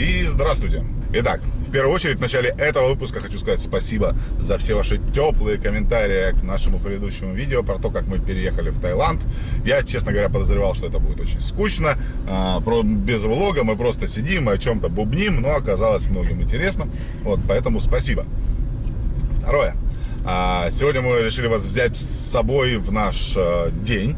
И здравствуйте! Итак, в первую очередь в начале этого выпуска хочу сказать спасибо за все ваши теплые комментарии к нашему предыдущему видео про то, как мы переехали в Таиланд. Я, честно говоря, подозревал, что это будет очень скучно, а, без влога, мы просто сидим и о чем-то бубним, но оказалось многим интересно. Вот, поэтому спасибо. Второе. А, сегодня мы решили вас взять с собой в наш э, день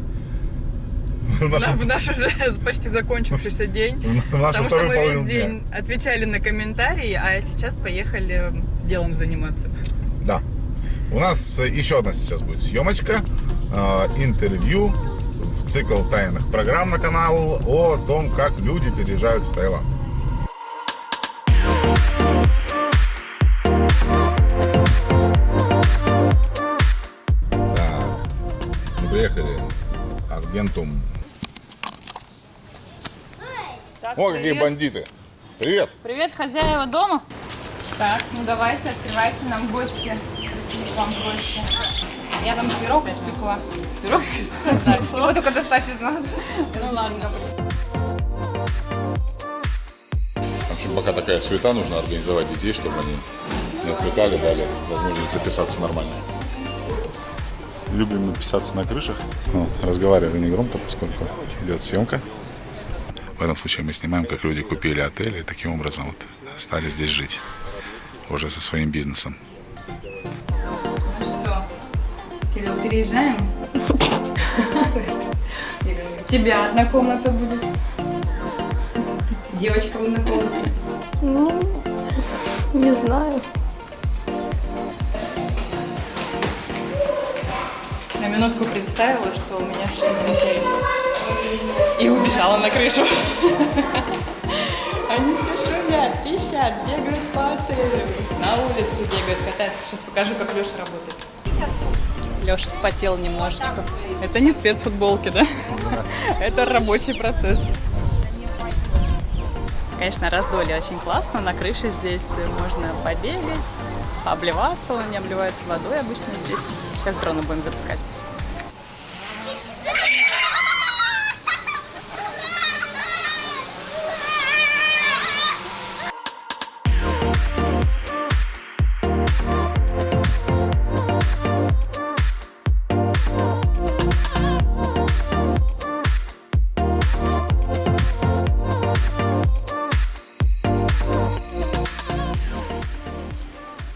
в, нашу... в наш уже почти закончившийся день. В нашу потому что мы весь день дня. отвечали на комментарии, а сейчас поехали делом заниматься. Да. У нас еще одна сейчас будет съемочка, э, интервью в цикл тайных программ на канал о том, как люди переезжают в Таиланд. Так, приехали Аргентум так, О, привет. какие бандиты. Привет. Привет, хозяева дома. Так, ну давайте, открывайте нам гости. Пришли к вам гости. Я там пирог испекла. Пирог? Его только достать из надо. Ну ладно. В общем, пока такая суета, нужно организовать детей, чтобы они не отвлекали, дали возможность записаться нормально. Любим мы писаться на крышах. Ну, разговариваю не громко, поскольку идет съемка. В этом случае мы снимаем, как люди купили отель и таким образом вот стали здесь жить. Уже со своим бизнесом. Ну что, Кирилл, переезжаем? У тебя одна комната будет. Девочка одна комната. Ну, не знаю. На минутку представила, что у меня шесть детей и убежала на крышу. Они все шумят, пищат, бегают по отелю, на улице бегают, катаются. Сейчас покажу, как Леша работает. Леша спотел немножечко. Это не цвет футболки, да? Это рабочий процесс. Конечно, раздолье очень классно. На крыше здесь можно побегать, обливаться. Он не обливается водой обычно здесь. Сейчас дроны будем запускать.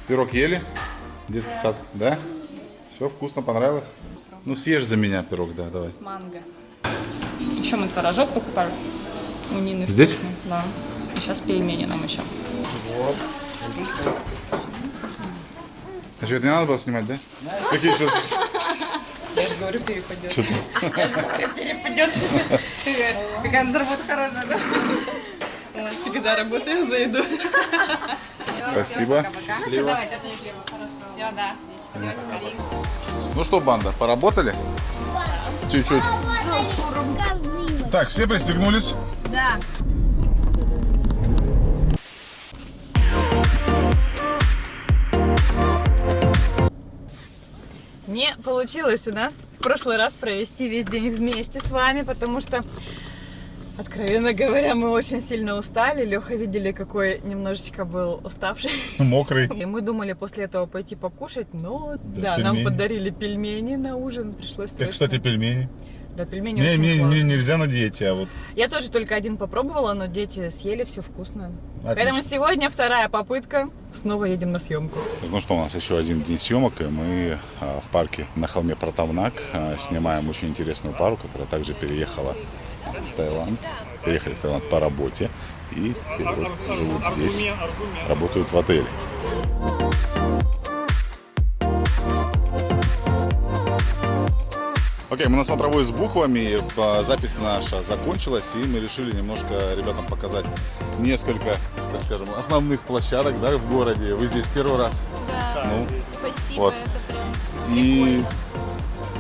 Пирог ели? Детский да. сад, да? Все вкусно, понравилось? Ну съешь за меня пирог, да, давай. С манго. Еще мы творожок покупали у Нины. Здесь? Вкусный. Да. И сейчас пельмени нам еще. Вот. А что, это не надо было снимать, да? Какие что Я же говорю, перепадет. Я же говорю, перепадет. Какая у нас работа хорошая, да? Всегда работаем за еду. Спасибо. Счастливо. Все, да. Ну что, банда, поработали? Чуть-чуть. Так, все пристегнулись? Да. Не получилось у нас в прошлый раз провести весь день вместе с вами, потому что Откровенно говоря, мы очень сильно устали. Леха видели, какой немножечко был уставший. Мокрый. И мы думали после этого пойти покушать, но да, да нам подарили пельмени на ужин, пришлось Как, кстати, пельмени. Да, пельмени мне, очень мне, классные. мне нельзя на диете, а вот... Я тоже только один попробовала, но дети съели, все вкусно. Отлично. Поэтому сегодня вторая попытка, снова едем на съемку. Ну что, у нас еще один день съемок, и мы а, в парке на холме Протавнак а, снимаем очень интересную пару, которая также переехала в Таиланд. Переехали в Таиланд по работе и теперь вот живут здесь, работают в отеле. Окей, okay, мы на смотровой с буквами, запись наша закончилась, и мы решили немножко ребятам показать несколько, так скажем, основных площадок да, в городе. Вы здесь первый раз? Да, ну, спасибо, вот. это прям... И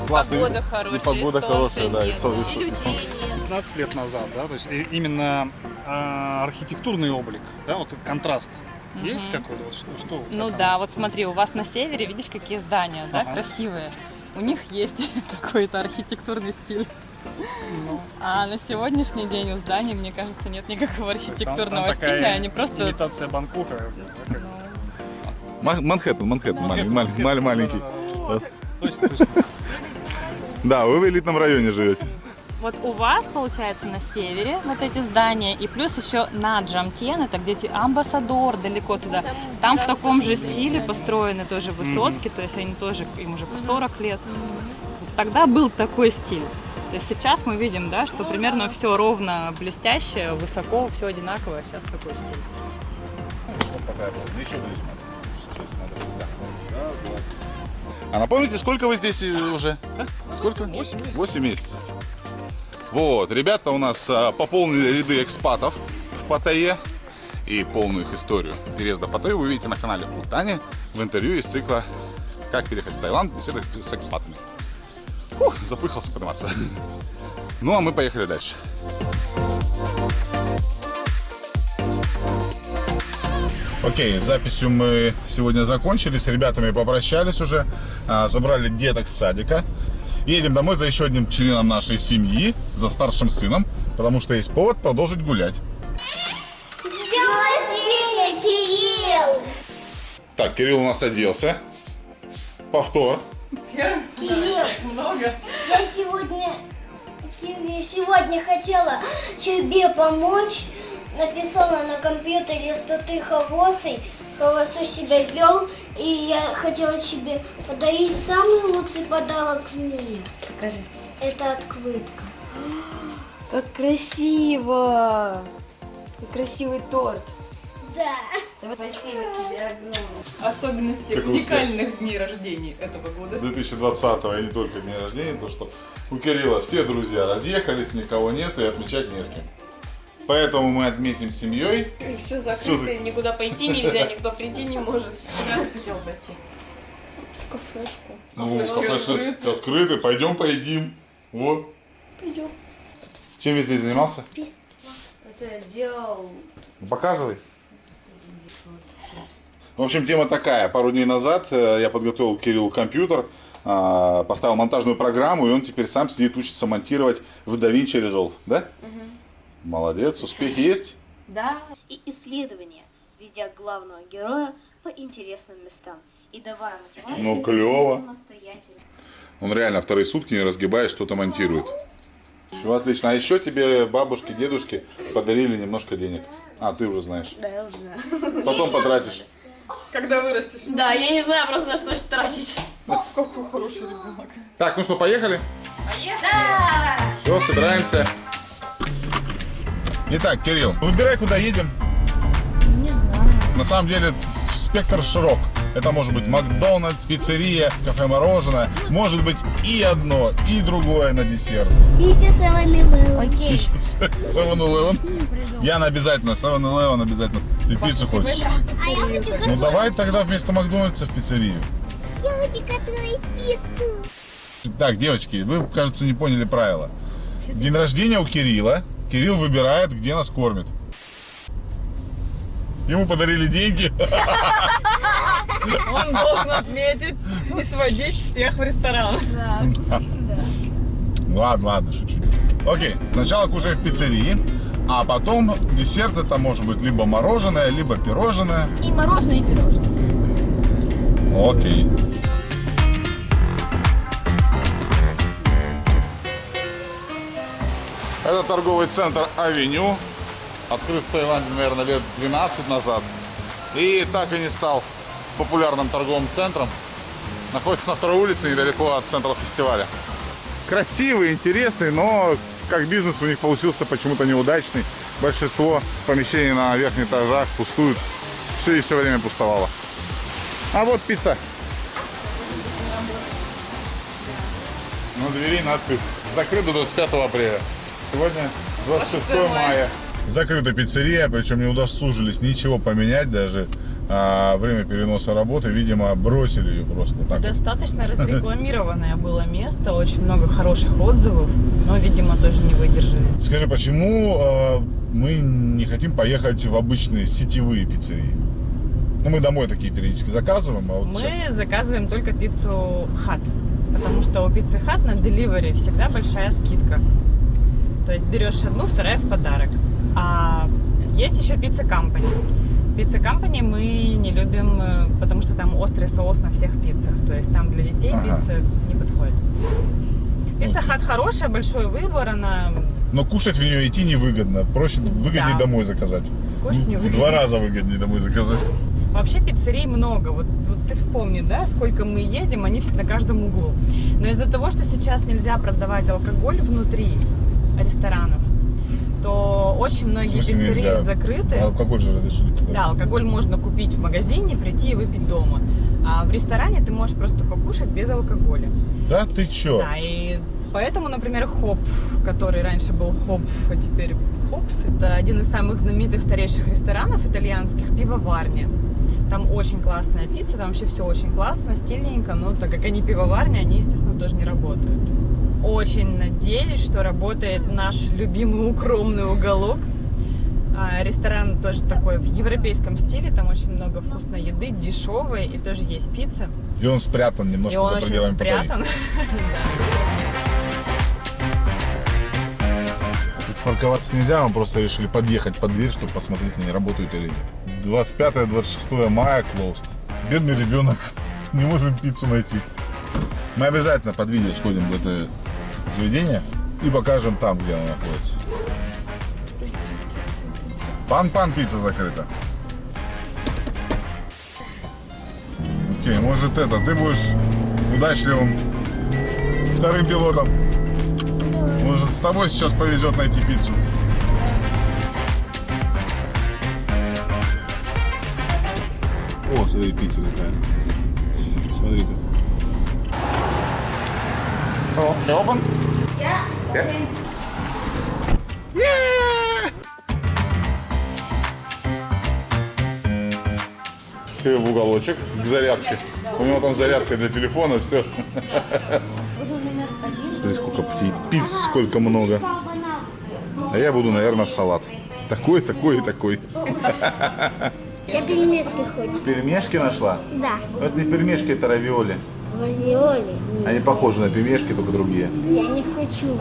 классный, погода хорошая, и погода хорошая, да, и, солнце. 15 лет назад, да, то есть именно а, архитектурный облик, да, вот контраст. Угу. Есть какой-то? Вот, что, что, ну да, вот смотри, у вас на севере, видишь, какие здания, да, ага. красивые. У них есть какой-то архитектурный стиль. А на сегодняшний день у зданий, мне кажется, нет никакого там- архитектурного там такая стиля, они просто... Имитация Бангкока. как- Ма- Манхэттен, Манхэттен, маленький. Точно, точно. Да, вы в элитном районе живете. Вот у вас, получается, на севере вот эти здания, и плюс еще на Джамтен, это где-то Амбассадор, далеко туда. Там в таком же стиле построены тоже высотки, то есть они тоже, им уже по 40 лет. Тогда был такой стиль. То есть сейчас мы видим, да, что примерно все ровно блестящее, высоко, все одинаковое. Сейчас такой стиль. Чтоб такая была. Да еще ближе надо. Сейчас надо. Да. Раз, два. А напомните, сколько вы здесь э, уже? А? Сколько? 8 месяцев. 8 месяцев. Вот, ребята у нас а, пополнили ряды экспатов в Паттайе. И полную их историю переезда в Паттайю вы видите на канале у Тани в интервью из цикла «Как переехать в Таиланд беседы с экспатами». Фух, запыхался подниматься. Ну, а мы поехали дальше. Окей, записью мы сегодня закончили, с ребятами попрощались уже, а, забрали деток с садика. Едем домой за еще одним членом нашей семьи, за старшим сыном, потому что есть повод продолжить гулять. Рождения, Кирилл! Так, Кирилл у нас оделся. Повтор. Кирилл, Много. я сегодня... Я сегодня хотела тебе помочь. Написала на компьютере, что ты хороший, хорошо себя вел. И я хотела тебе подарить самый лучший подарок в мире. Покажи. Это открытка. Как красиво! Как красивый торт. Да. Спасибо тебе огромное. Особенности Как уникальных дней рождений этого года. 2020 и не только день рождения, то что у Кирилла все друзья разъехались, никого нет и отмечать не с кем. Поэтому мы отметим семьей. Все Всё закрыто, никуда пойти нельзя, никто прийти не может. Куда ты хотел пойти? Кафешку. Ну, Кафешки открыты. открыты, пойдем поедим. Вот. Пойдем. Чем весь день занимался? Это делал... Ну, Показывай. В общем, тема такая. Пару дней назад э, я подготовил Кириллу компьютер, а, поставил монтажную программу, и он теперь сам сидит, учится монтировать в DaVinci Resolve. Да? Молодец. Успехи есть? Да. И исследования, ведя главного героя по интересным местам. И давая мотивацию Ну, клёво. самостоятельно. Он реально вторые сутки, не разгибаясь, что-то монтирует. Все отлично. А еще тебе бабушки, дедушки подарили немножко денег. А, ты уже знаешь. Да, я уже знаю. Потом потратишь. Когда вырастешь. Да, я не знаю просто на что тратить. Какой хороший ребенок. Так, ну что, поехали? Да! Все, собираемся. Итак, Кирилл, выбирай, куда едем. Не знаю. На самом деле спектр широк. Это может быть Макдональдс, пиццерия, кафе-мороженое. Может быть и одно, и другое на десерт. Еще самый Окей. 7-Eleven. Яна обязательно, 7-Eleven обязательно. Ты пиццу хочешь? А я хочу Ну давай тогда вместо Макдональдса в пиццерию. готовить, готовить пиццу. Так, девочки, вы, кажется, не поняли правила. День рождения у Кирилла. Кирилл выбирает, где нас кормит. Ему подарили деньги. Он должен отметить и сводить всех в ресторан. Ладно, ладно, шучу. Окей, сначала кушаем в пиццерии, а потом десерт это может быть либо мороженое, либо пирожное. И мороженое, и пирожное. Окей. Это торговый центр Авеню. Открыт в Таиланде, наверное, лет 12 назад. И так и не стал популярным торговым центром. Находится на второй улице, недалеко от центра фестиваля. Красивый, интересный, но как бизнес у них получился почему-то неудачный. Большинство помещений на верхних этажах пустуют. Все и все время пустовало. А вот пицца. На двери надпись «Закрыт до 25 апреля». Сегодня 26 мая. Закрыта пиццерия, причем не удосужились ничего поменять даже. А, время переноса работы, видимо, бросили ее просто так. вот. Достаточно разрекламированное было место, очень много хороших отзывов, но, видимо, тоже не выдержали. Скажи, почему э, мы не хотим поехать в обычные сетевые пиццерии? Ну, мы домой такие периодически заказываем, а вот Мы сейчас- заказываем только пиццу хат. потому что у Pizza Hut на Delivery всегда большая скидка. То есть берешь одну, вторая в подарок. А есть еще Pizza Company. Pizza Company мы не любим, э, потому что там острый соус на всех пиццах. То есть там для детей Ага. пицца не подходит. Pizza Hut хорошая, большой выбор, она Но кушать в нее идти невыгодно. Проще, выгоднее Да. домой заказать. Кушать В- В невыгодно. два раза выгоднее домой заказать. Вообще пиццерий много. Вот, вот ты вспомни, да, сколько мы едем, они на каждом углу. Но из-за того, что сейчас нельзя продавать алкоголь внутри ресторанов, то очень многие смысле пиццерии нельзя? закрыты. Алкоголь же разрешили. Да, алкоголь можно купить в магазине, прийти и выпить дома. А в ресторане ты можешь просто покушать без алкоголя. Да ты чё? Да, и поэтому, например, Хопф, который раньше был Хопф, а теперь Хопс, это один из самых знаменитых старейших ресторанов итальянских, пивоварня. Там очень классная пицца, там вообще все очень классно, стильненько, но так как они пивоварня, они, естественно, тоже не работают. Очень надеюсь, что работает наш любимый укромный уголок. А, Ресторан тоже такой в европейском стиле, там очень много вкусной еды, дешевой, и тоже есть пицца. И он спрятан И немножко он за очень пределами Паттайи. спрятан. Парковаться нельзя, мы просто решили подъехать под дверь, чтобы посмотреть, они работают или нет. 25-26 мая closed. Бедный ребенок. Не можем пиццу найти. Мы обязательно под видео сходим в это заведение и покажем там, где оно находится. Пан-пан пицца закрыта. Окей, может это, ты будешь удачливым вторым пилотом. Может, с тобой сейчас повезет найти пиццу. О, смотри, пицца какая. Смотри-ка. О, open? Yeah. Ты в уголочек к зарядке. У него там зарядка для телефона, все. Смотри, сколько пиц, сколько много. А я буду, наверное, салат. Такой, такой и такой. Я пельмешки хочу. Пельмешки нашла? Да. Это не пельмешки, это равиоли. Равиоли. Они похожи на пельмешки, только другие. Я не хочу.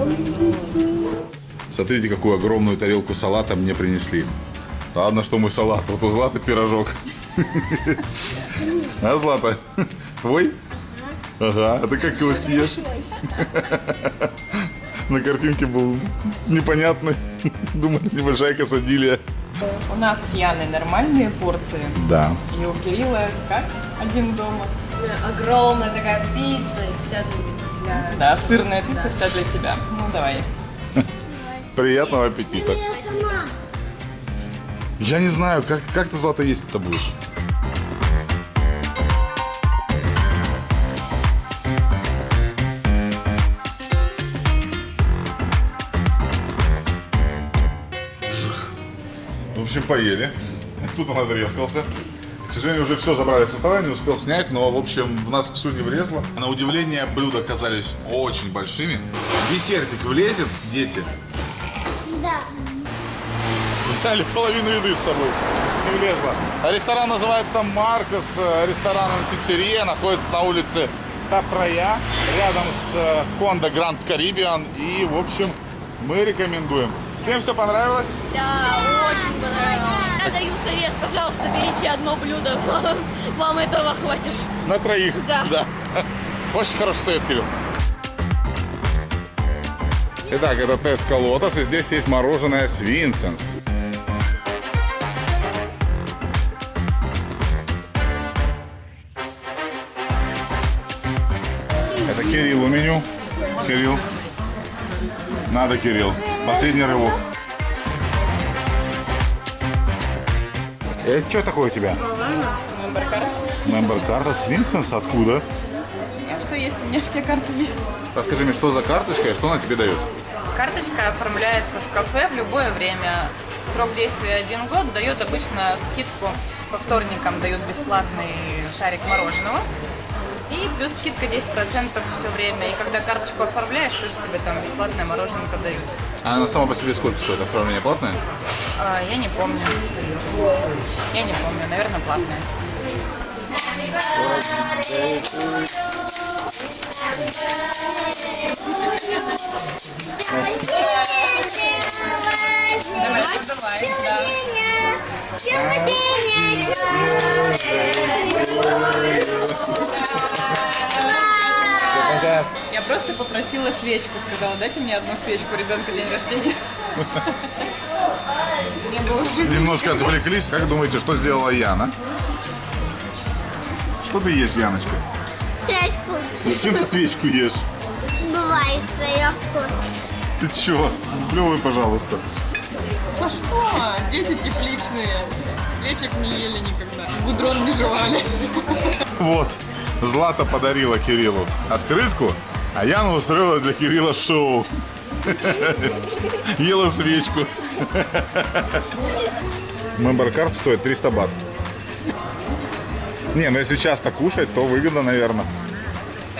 Смотрите, какую огромную тарелку салата мне принесли. Ладно, что мой салат. Вот у Златы пирожок. А, Злата? Твой? Ага. А ты как его съешь? На картинке был непонятный. Думали, небольшая касадилья. У нас с Яной нормальные порции. Да. И у Кирилла как? Один дома. Огромная такая пицца, и вся для... Да, сырная пицца вся для тебя. Ну, давай. Приятного аппетита. Я не знаю, как, как ты, Злата, есть это будешь? Общем, поели. Кто-то надрезкался. К сожалению, уже все забрали со стола, не успел снять, но, в общем, в нас все не влезло. На удивление, блюда оказались очень большими. Десертик влезет, дети. Да. Взяли половину еды с собой. Не влезло. А Ресторан называется Маркос. э, Ресторан пиццерия. Находится на улице Тапрая. Рядом с э, Кондо Гранд Карибиан. И, в общем, мы рекомендуем. Всем все понравилось? Да, очень понравилось. Я даю совет, пожалуйста, берите одно блюдо. Вам этого хватит. На троих. Да. Очень хороший совет, Кирилл. Итак, это Теска Лотос, и здесь есть мороженое Свинсенс. Это Кириллу меню. Кирилл. Надо, Кирилл. Последний рывок. Это что такое у тебя? Мембер карта от Свинсенс? Откуда? Все есть, у меня все карты есть. Расскажи мне, что за карточка и что она тебе дает? Карточка оформляется в кафе в любое время. Срок действия один год дает обычно скидку. По вторникам дают бесплатный шарик мороженого. И плюс скидка 10% все время. И когда карточку оформляешь, тоже тебе там бесплатное мороженое дают. А она сама по себе сколько стоит? Оформление платное? А, я не помню. Я не помню, наверное, платное. Давай, давай, да. Я просто попросила свечку, сказала, дайте мне одну свечку, у ребенка день рождения. Немножко отвлеклись. Как думаете, что сделала Яна? Что ты ешь, Яночка? Чашку. Зачем ты свечку ешь? Бывает ее вкус. Ты чё? Плевый, пожалуйста. А что? Дети тепличные. Свечек не ели никогда. Гудрон не жевали. Вот. Злата подарила Кириллу открытку, а Яна устроила для Кирилла шоу. Ела свечку. Мембер-карт стоит 300 бат. Не, ну если часто кушать, то выгодно, наверное.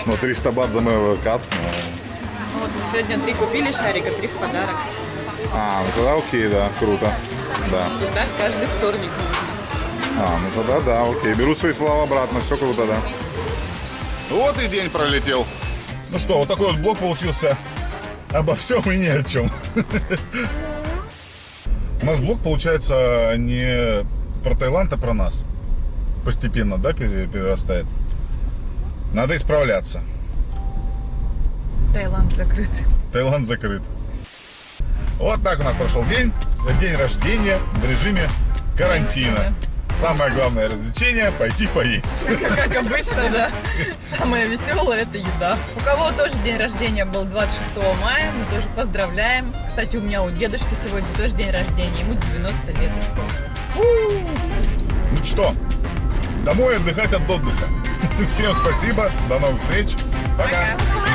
Ну, 300 бат за мембер-карт. ну. Вот сегодня три купили шарика, три в подарок. А, ну тогда окей, да, круто. Да. И так каждый вторник нужно. А, ну тогда да, окей. Беру свои слова обратно, все круто, да. Вот и день пролетел. Ну что, вот такой вот блок получился обо всем и ни о чем. У нас блок получается не про Таиланд, а про нас. Постепенно, да, пере- перерастает. Надо исправляться. Таиланд закрыт. Таиланд закрыт. Вот так у нас прошел день. День рождения в режиме карантина. Самое главное развлечение – пойти поесть. Как обычно, да. Самое веселое это еда. У кого тоже день рождения был 26 мая, мы тоже поздравляем. Кстати, у меня у дедушки сегодня тоже день рождения, ему 90 лет исполнилось. Ну что, домой отдыхать от отдыха. Всем спасибо, до новых встреч. Пока. Пока.